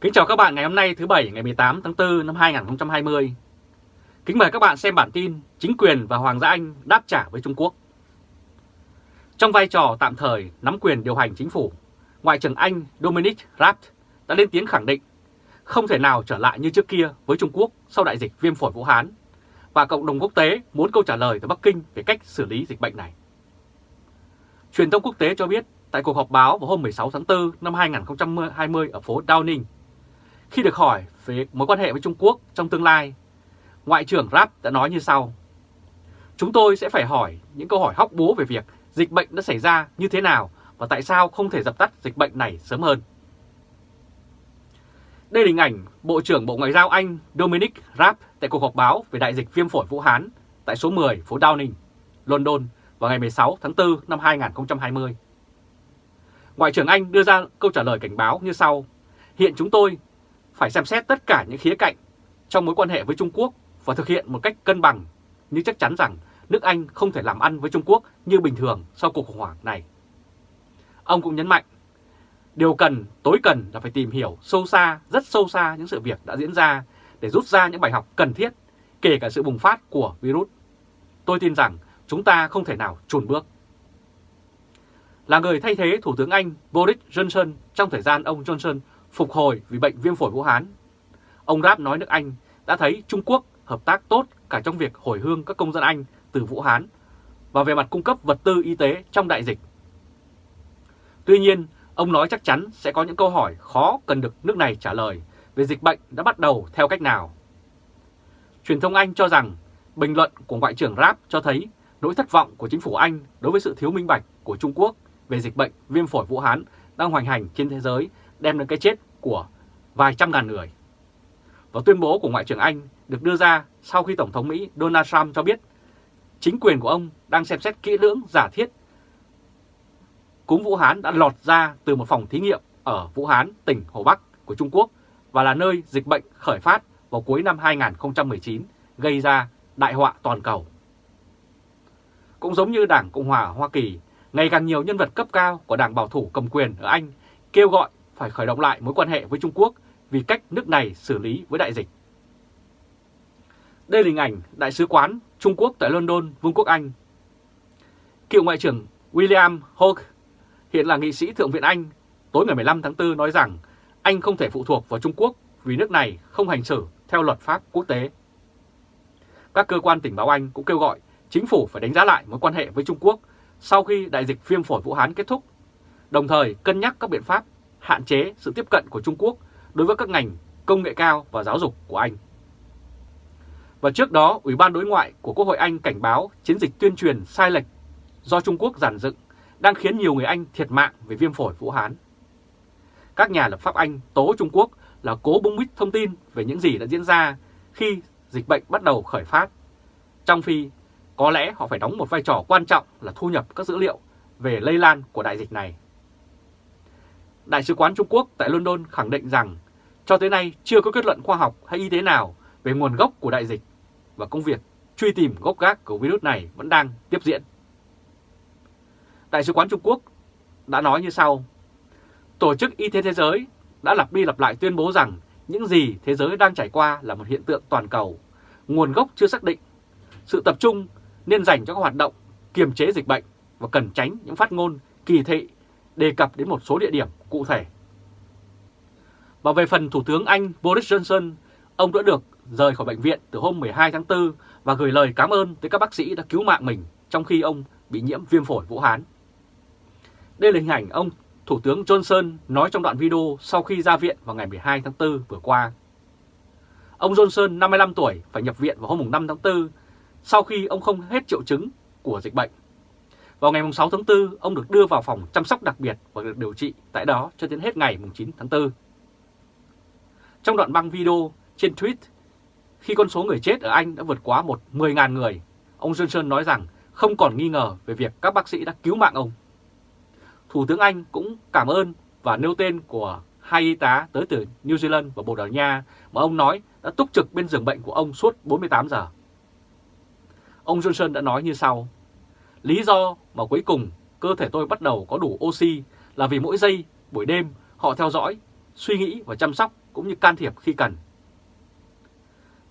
Kính chào các bạn ngày hôm nay thứ Bảy ngày 18 tháng 4 năm 2020. Kính mời các bạn xem bản tin Chính quyền và Hoàng gia Anh đáp trả với Trung Quốc. Trong vai trò tạm thời nắm quyền điều hành chính phủ, Ngoại trưởng Anh Dominic Raab đã lên tiếng khẳng định không thể nào trở lại như trước kia với Trung Quốc sau đại dịch viêm phổi Vũ Hán và cộng đồng quốc tế muốn câu trả lời từ Bắc Kinh về cách xử lý dịch bệnh này. Truyền thông quốc tế cho biết tại cuộc họp báo vào hôm 16 tháng 4 năm 2020 ở phố Downing, khi được hỏi về mối quan hệ với Trung Quốc trong tương lai, Ngoại trưởng Raab đã nói như sau. Chúng tôi sẽ phải hỏi những câu hỏi hóc búa về việc dịch bệnh đã xảy ra như thế nào và tại sao không thể dập tắt dịch bệnh này sớm hơn. Đây là hình ảnh Bộ trưởng Bộ Ngoại giao Anh Dominic Raab tại cuộc họp báo về đại dịch viêm phổi Vũ Hán tại số 10 phố Downing, London vào ngày 16 tháng 4 năm 2020. Ngoại trưởng Anh đưa ra câu trả lời cảnh báo như sau. Hiện chúng tôi phải xem xét tất cả những khía cạnh trong mối quan hệ với Trung Quốc và thực hiện một cách cân bằng, nhưng chắc chắn rằng nước Anh không thể làm ăn với Trung Quốc như bình thường sau cuộc khủng hoảng này. Ông cũng nhấn mạnh, điều cần, tối cần là phải tìm hiểu sâu xa, rất sâu xa những sự việc đã diễn ra để rút ra những bài học cần thiết, kể cả sự bùng phát của virus. Tôi tin rằng chúng ta không thể nào chùn bước. Là người thay thế Thủ tướng Anh Boris Johnson trong thời gian ông Johnson phục hồi vì bệnh viêm phổi Vũ Hán. Ông Ráp nói nước Anh đã thấy Trung Quốc hợp tác tốt cả trong việc hồi hương các công dân Anh từ Vũ Hán và về mặt cung cấp vật tư y tế trong đại dịch. Tuy nhiên, ông nói chắc chắn sẽ có những câu hỏi khó cần được nước này trả lời về dịch bệnh đã bắt đầu theo cách nào. Truyền thông Anh cho rằng bình luận của Ngoại trưởng Raab cho thấy nỗi thất vọng của chính phủ Anh đối với sự thiếu minh bạch của Trung Quốc về dịch bệnh viêm phổi Vũ Hán đang hoành hành trên thế giới đem đến cái chết của vài trăm ngàn người. Và tuyên bố của Ngoại trưởng Anh được đưa ra sau khi Tổng thống Mỹ Donald Trump cho biết chính quyền của ông đang xem xét kỹ lưỡng giả thiết cúm Vũ Hán đã lọt ra từ một phòng thí nghiệm ở Vũ Hán, tỉnh Hồ Bắc của Trung Quốc và là nơi dịch bệnh khởi phát vào cuối năm 2019 gây ra đại họa toàn cầu. Cũng giống như Đảng Cộng hòa Hoa Kỳ, ngày càng nhiều nhân vật cấp cao của Đảng Bảo thủ cầm quyền ở Anh kêu gọi phải khởi động lại mối quan hệ với Trung Quốc vì cách nước này xử lý với đại dịch. Đây là hình ảnh Đại sứ quán Trung Quốc tại London, Vương quốc Anh. Cựu Ngoại trưởng William Hawke, hiện là nghị sĩ Thượng viện Anh, tối ngày 15 tháng 4 nói rằng Anh không thể phụ thuộc vào Trung Quốc vì nước này không hành xử theo luật pháp quốc tế. Các cơ quan tình báo Anh cũng kêu gọi chính phủ phải đánh giá lại mối quan hệ với Trung Quốc sau khi đại dịch viêm phổi Vũ Hán kết thúc, đồng thời cân nhắc các biện pháp hạn chế sự tiếp cận của Trung Quốc đối với các ngành công nghệ cao và giáo dục của Anh. Và trước đó, Ủy ban Đối ngoại của Quốc hội Anh cảnh báo chiến dịch tuyên truyền sai lệch do Trung Quốc giản dựng đang khiến nhiều người Anh thiệt mạng về viêm phổi Vũ Hán. Các nhà lập pháp Anh tố Trung Quốc là cố bung bít thông tin về những gì đã diễn ra khi dịch bệnh bắt đầu khởi phát, trong khi có lẽ họ phải đóng một vai trò quan trọng là thu nhập các dữ liệu về lây lan của đại dịch này. Đại sứ quán Trung Quốc tại London khẳng định rằng cho tới nay chưa có kết luận khoa học hay y tế nào về nguồn gốc của đại dịch và công việc truy tìm gốc gác của virus này vẫn đang tiếp diễn. Đại sứ quán Trung Quốc đã nói như sau. Tổ chức Y tế Thế giới đã lặp đi lặp lại tuyên bố rằng những gì thế giới đang trải qua là một hiện tượng toàn cầu, nguồn gốc chưa xác định. Sự tập trung nên dành cho các hoạt động kiềm chế dịch bệnh và cần tránh những phát ngôn kỳ thị đề cập đến một số địa điểm cụ thể. Và về phần Thủ tướng Anh Boris Johnson, ông đã được rời khỏi bệnh viện từ hôm 12 tháng 4 và gửi lời cảm ơn tới các bác sĩ đã cứu mạng mình trong khi ông bị nhiễm viêm phổi Vũ Hán. Đây là hình ảnh ông Thủ tướng Johnson nói trong đoạn video sau khi ra viện vào ngày 12 tháng 4 vừa qua. Ông Johnson, 55 tuổi, phải nhập viện vào hôm 5 tháng 4 sau khi ông không hết triệu chứng của dịch bệnh. Vào ngày 6 tháng 4, ông được đưa vào phòng chăm sóc đặc biệt và được điều trị tại đó cho đến hết ngày 9 tháng 4. Trong đoạn băng video trên tweet, khi con số người chết ở Anh đã vượt quá một 10.000 người, ông Johnson nói rằng không còn nghi ngờ về việc các bác sĩ đã cứu mạng ông. Thủ tướng Anh cũng cảm ơn và nêu tên của hai y tá tới từ New Zealand và Bồ Đào Nha mà ông nói đã túc trực bên giường bệnh của ông suốt 48 giờ. Ông Johnson đã nói như sau, Lý do mà cuối cùng cơ thể tôi bắt đầu có đủ oxy là vì mỗi giây, buổi đêm họ theo dõi suy nghĩ và chăm sóc cũng như can thiệp khi cần.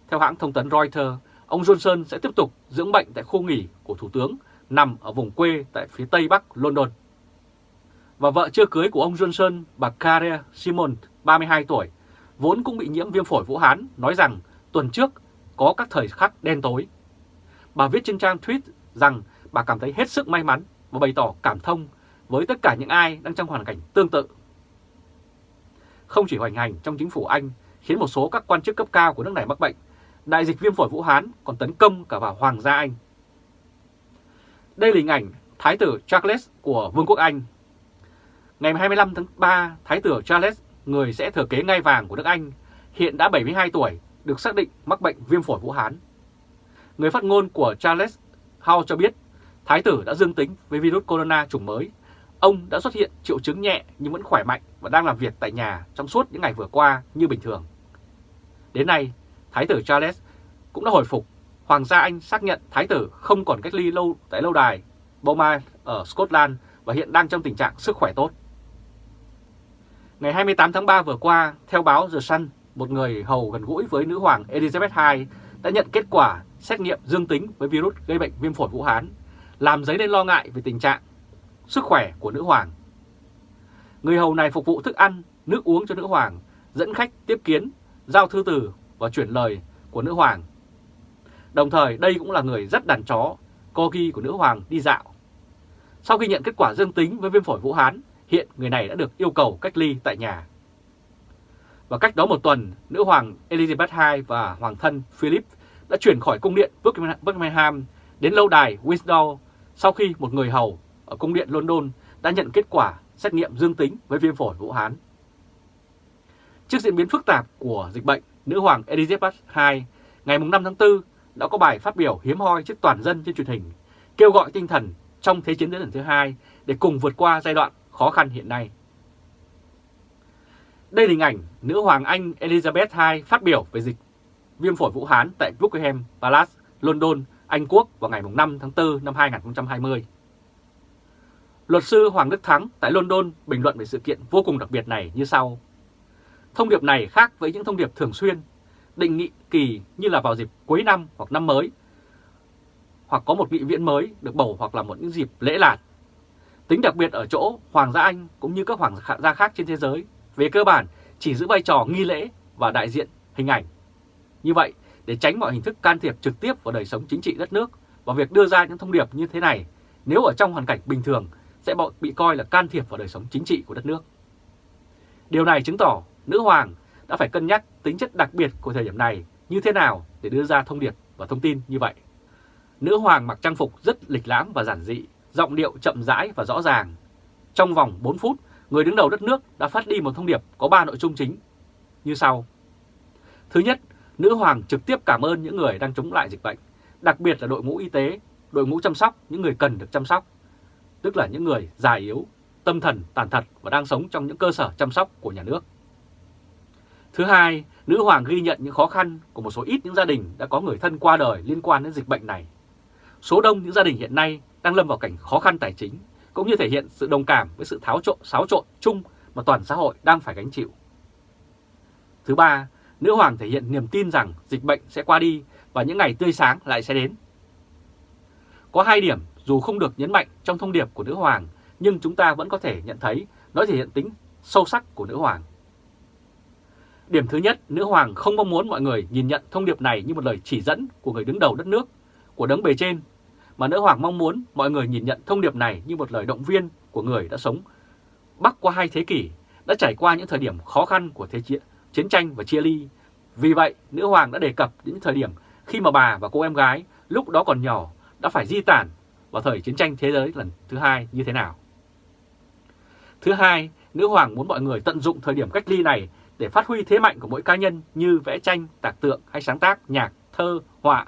Theo hãng thông tấn Reuters, ông Johnson sẽ tiếp tục dưỡng bệnh tại khu nghỉ của Thủ tướng nằm ở vùng quê tại phía tây bắc London. Và vợ chưa cưới của ông Johnson, bà kare Simon, 32 tuổi, vốn cũng bị nhiễm viêm phổi Vũ Hán, nói rằng tuần trước có các thời khắc đen tối. Bà viết trên trang tweet rằng bà cảm thấy hết sức may mắn và bày tỏ cảm thông với tất cả những ai đang trong hoàn cảnh tương tự. Không chỉ hoành hành trong chính phủ Anh khiến một số các quan chức cấp cao của nước này mắc bệnh, đại dịch viêm phổi Vũ Hán còn tấn công cả vào Hoàng gia Anh. Đây là hình ảnh Thái tử Charles của Vương quốc Anh. Ngày 25 tháng 3, Thái tử Charles, người sẽ thừa kế ngai vàng của nước Anh, hiện đã 72 tuổi, được xác định mắc bệnh viêm phổi Vũ Hán. Người phát ngôn của Charles Howe cho biết Thái tử đã dương tính với virus corona chủng mới. Ông đã xuất hiện triệu chứng nhẹ nhưng vẫn khỏe mạnh và đang làm việc tại nhà trong suốt những ngày vừa qua như bình thường. Đến nay, Thái tử Charles cũng đã hồi phục. Hoàng gia Anh xác nhận Thái tử không còn cách ly lâu tại lâu đài Beaumont ở Scotland và hiện đang trong tình trạng sức khỏe tốt. Ngày 28 tháng 3 vừa qua, theo báo The Sun, một người hầu gần gũi với nữ hoàng Elizabeth II đã nhận kết quả xét nghiệm dương tính với virus gây bệnh viêm phổi Vũ Hán, làm dấy lên lo ngại về tình trạng sức khỏe của nữ hoàng. Người hầu này phục vụ thức ăn, nước uống cho nữ hoàng, dẫn khách tiếp kiến, giao thư từ và chuyển lời của nữ hoàng. Đồng thời đây cũng là người rất đàn chó, corgi của nữ hoàng đi dạo. Sau khi nhận kết quả dương tính với viêm phổi Vũ Hán, hiện người này đã được yêu cầu cách ly tại nhà. Và cách đó một tuần, nữ hoàng Elizabeth II và hoàng thân Philip đã chuyển khỏi cung điện Buckingham đến lâu đài Windsor sau khi một người hầu ở cung điện London đã nhận kết quả xét nghiệm dương tính với viêm phổi Vũ Hán. Trước diễn biến phức tạp của dịch bệnh, nữ hoàng Elizabeth II ngày 5 tháng 4 đã có bài phát biểu hiếm hoi trước toàn dân trên truyền hình, kêu gọi tinh thần trong Thế chiến lần thứ hai để cùng vượt qua giai đoạn khó khăn hiện nay. Đây là hình ảnh nữ hoàng Anh Elizabeth II phát biểu về dịch viêm phổi Vũ Hán tại Buckingham Palace, London, anh Quốc vào ngày 5 tháng 4 năm 2020. Luật sư Hoàng Đức Thắng tại London bình luận về sự kiện vô cùng đặc biệt này như sau. Thông điệp này khác với những thông điệp thường xuyên, định nghị kỳ như là vào dịp cuối năm hoặc năm mới, hoặc có một nghị viện mới được bầu hoặc là một những dịp lễ lạt. Tính đặc biệt ở chỗ Hoàng gia Anh cũng như các hoàng gia khác trên thế giới, về cơ bản chỉ giữ vai trò nghi lễ và đại diện hình ảnh. Như vậy, để tránh mọi hình thức can thiệp trực tiếp vào đời sống chính trị đất nước và việc đưa ra những thông điệp như thế này, nếu ở trong hoàn cảnh bình thường sẽ bị coi là can thiệp vào đời sống chính trị của đất nước. Điều này chứng tỏ nữ hoàng đã phải cân nhắc tính chất đặc biệt của thời điểm này như thế nào để đưa ra thông điệp và thông tin như vậy. Nữ hoàng mặc trang phục rất lịch lãm và giản dị, giọng điệu chậm rãi và rõ ràng. Trong vòng 4 phút, người đứng đầu đất nước đã phát đi một thông điệp có 3 nội dung chính như sau. Thứ nhất, nữ hoàng trực tiếp cảm ơn những người đang chống lại dịch bệnh, đặc biệt là đội ngũ y tế, đội ngũ chăm sóc những người cần được chăm sóc, tức là những người già yếu, tâm thần tàn tật và đang sống trong những cơ sở chăm sóc của nhà nước. Thứ hai, nữ hoàng ghi nhận những khó khăn của một số ít những gia đình đã có người thân qua đời liên quan đến dịch bệnh này. Số đông những gia đình hiện nay đang lâm vào cảnh khó khăn tài chính, cũng như thể hiện sự đồng cảm với sự tháo trộn, xáo trộn chung mà toàn xã hội đang phải gánh chịu. Thứ ba, nữ hoàng thể hiện niềm tin rằng dịch bệnh sẽ qua đi và những ngày tươi sáng lại sẽ đến. Có hai điểm dù không được nhấn mạnh trong thông điệp của nữ hoàng, nhưng chúng ta vẫn có thể nhận thấy nó thể hiện tính sâu sắc của nữ hoàng. Điểm thứ nhất, nữ hoàng không mong muốn mọi người nhìn nhận thông điệp này như một lời chỉ dẫn của người đứng đầu đất nước, của đấng bề trên, mà nữ hoàng mong muốn mọi người nhìn nhận thông điệp này như một lời động viên của người đã sống bắc qua hai thế kỷ, đã trải qua những thời điểm khó khăn của thế chiến, chiến tranh và chia ly. Vì vậy, nữ hoàng đã đề cập đến thời điểm khi mà bà và cô em gái lúc đó còn nhỏ đã phải di tản vào thời chiến tranh thế giới lần thứ hai như thế nào. Thứ hai, nữ hoàng muốn mọi người tận dụng thời điểm cách ly này để phát huy thế mạnh của mỗi cá nhân như vẽ tranh, tạc tượng hay sáng tác, nhạc, thơ, họa,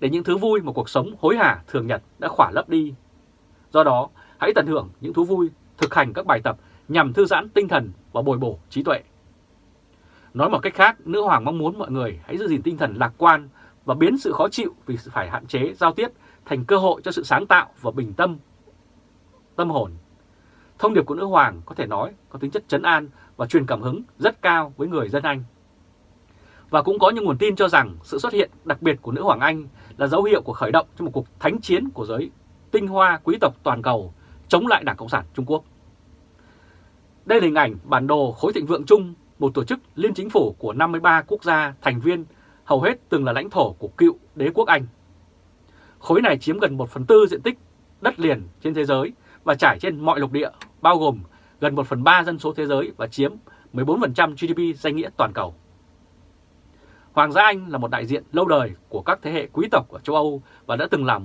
để những thứ vui mà cuộc sống hối hả thường nhật đã khỏa lấp đi. Do đó, hãy tận hưởng những thú vui, thực hành các bài tập nhằm thư giãn tinh thần và bồi bổ trí tuệ. Nói một cách khác, nữ hoàng mong muốn mọi người hãy giữ gìn tinh thần lạc quan và biến sự khó chịu vì phải hạn chế giao tiếp thành cơ hội cho sự sáng tạo và bình tâm tâm hồn. Thông điệp của nữ hoàng có thể nói có tính chất chấn an và truyền cảm hứng rất cao với người dân Anh. Và cũng có những nguồn tin cho rằng sự xuất hiện đặc biệt của nữ hoàng Anh là dấu hiệu của khởi động cho một cuộc thánh chiến của giới tinh hoa quý tộc toàn cầu chống lại Đảng Cộng sản Trung Quốc. Đây là hình ảnh bản đồ khối thịnh vượng chung, một tổ chức liên chính phủ của 53 quốc gia thành viên, hầu hết từng là lãnh thổ của cựu đế quốc Anh. Khối này chiếm gần 1 phần tư diện tích đất liền trên thế giới và trải trên mọi lục địa, bao gồm gần 1 phần 3 dân số thế giới và chiếm 14% GDP danh nghĩa toàn cầu. Hoàng gia Anh là một đại diện lâu đời của các thế hệ quý tộc ở châu Âu và đã từng làm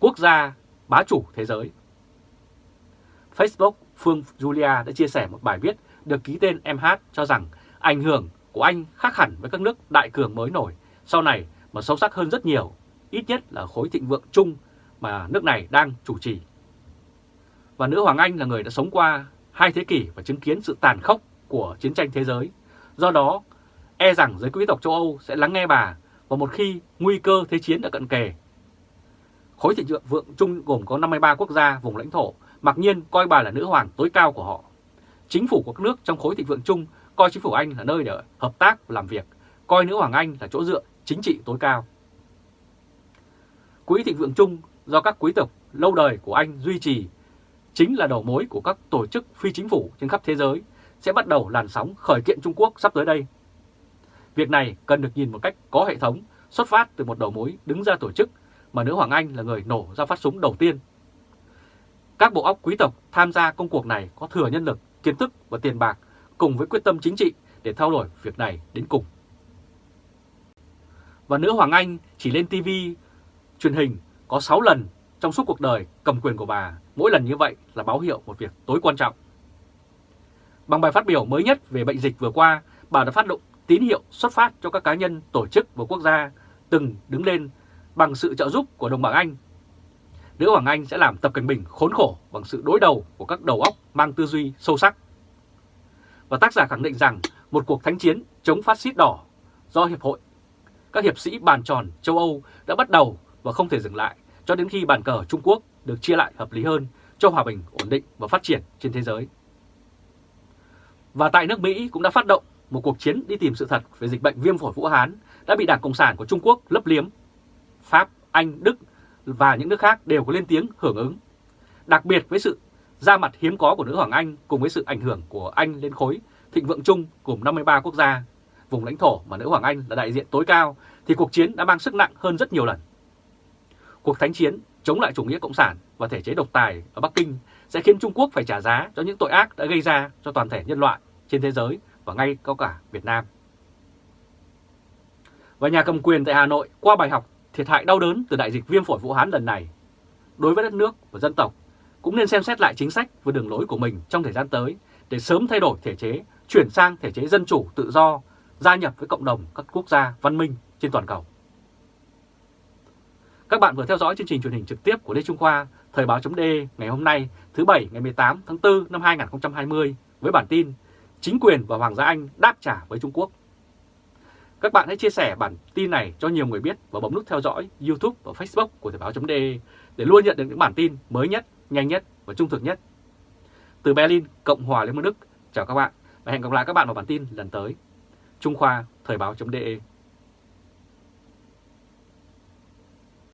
quốc gia bá chủ thế giới. Facebook Phương Julia đã chia sẻ một bài viết được ký tên MH cho rằng ảnh hưởng của Anh khác hẳn với các nước đại cường mới nổi sau này mà sâu sắc hơn rất nhiều, ít nhất là khối thịnh vượng chung mà nước này đang chủ trì. Và nữ Hoàng Anh là người đã sống qua hai thế kỷ và chứng kiến sự tàn khốc của chiến tranh thế giới. Do đó, e rằng giới quý tộc châu Âu sẽ lắng nghe bà và một khi nguy cơ thế chiến đã cận kề. Khối thịnh vượng chung gồm có 53 quốc gia vùng lãnh thổ, mặc nhiên coi bà là nữ hoàng tối cao của họ. Chính phủ của các nước trong khối thịnh vượng chung coi chính phủ Anh là nơi để hợp tác và làm việc, coi nữ hoàng Anh là chỗ dựa chính trị tối cao. Quỹ thịnh vượng chung do các quý tộc lâu đời của Anh duy trì chính là đầu mối của các tổ chức phi chính phủ trên khắp thế giới sẽ bắt đầu làn sóng khởi kiện Trung Quốc sắp tới đây. Việc này cần được nhìn một cách có hệ thống, xuất phát từ một đầu mối đứng ra tổ chức mà nữ Hoàng Anh là người nổ ra phát súng đầu tiên. Các bộ óc quý tộc tham gia công cuộc này có thừa nhân lực, kiến thức và tiền bạc cùng với quyết tâm chính trị để thao đổi việc này đến cùng. Và nữ Hoàng Anh chỉ lên TV, truyền hình có 6 lần trong suốt cuộc đời cầm quyền của bà, mỗi lần như vậy là báo hiệu một việc tối quan trọng. Bằng bài phát biểu mới nhất về bệnh dịch vừa qua, bà đã phát động tín hiệu xuất phát cho các cá nhân, tổ chức và quốc gia từng đứng lên bằng sự trợ giúp của đồng bảng Anh. Nữ Hoàng Anh sẽ làm Tập Cận Bình khốn khổ bằng sự đối đầu của các đầu óc mang tư duy sâu sắc. Và tác giả khẳng định rằng một cuộc thánh chiến chống phát xít đỏ do Hiệp hội các hiệp sĩ bàn tròn châu Âu đã bắt đầu và không thể dừng lại cho đến khi bàn cờ Trung Quốc được chia lại hợp lý hơn cho hòa bình, ổn định và phát triển trên thế giới. Và tại nước Mỹ cũng đã phát động một cuộc chiến đi tìm sự thật về dịch bệnh viêm phổi Vũ Hán đã bị Đảng Cộng sản của Trung Quốc lấp liếm. Pháp, Anh, Đức và những nước khác đều có lên tiếng hưởng ứng. Đặc biệt với sự ra mặt hiếm có của nữ Hoàng Anh cùng với sự ảnh hưởng của Anh lên khối thịnh vượng chung gồm 53 quốc gia, vùng lãnh thổ mà nữ Hoàng Anh là đại diện tối cao, thì cuộc chiến đã mang sức nặng hơn rất nhiều lần. Cuộc thánh chiến chống lại chủ nghĩa cộng sản và thể chế độc tài ở Bắc Kinh sẽ khiến Trung Quốc phải trả giá cho những tội ác đã gây ra cho toàn thể nhân loại trên thế giới và ngay có cả Việt Nam. Và nhà cầm quyền tại Hà Nội qua bài học thiệt hại đau đớn từ đại dịch viêm phổi Vũ Hán lần này, đối với đất nước và dân tộc cũng nên xem xét lại chính sách và đường lối của mình trong thời gian tới để sớm thay đổi thể chế, chuyển sang thể chế dân chủ tự do, gia nhập với cộng đồng các quốc gia văn minh trên toàn cầu. Các bạn vừa theo dõi chương trình truyền hình trực tiếp của Lê Trung Khoa, Thời báo chấm ngày hôm nay thứ Bảy ngày 18 tháng 4 năm 2020 với bản tin Chính quyền và Hoàng gia Anh đáp trả với Trung Quốc. Các bạn hãy chia sẻ bản tin này cho nhiều người biết và bấm nút theo dõi YouTube và Facebook của Thời báo.de để luôn nhận được những bản tin mới nhất, nhanh nhất và trung thực nhất. Từ Berlin, Cộng hòa Liên bang Đức, chào các bạn và hẹn gặp lại các bạn vào bản tin lần tới. Trung Khoa, Thời báo.de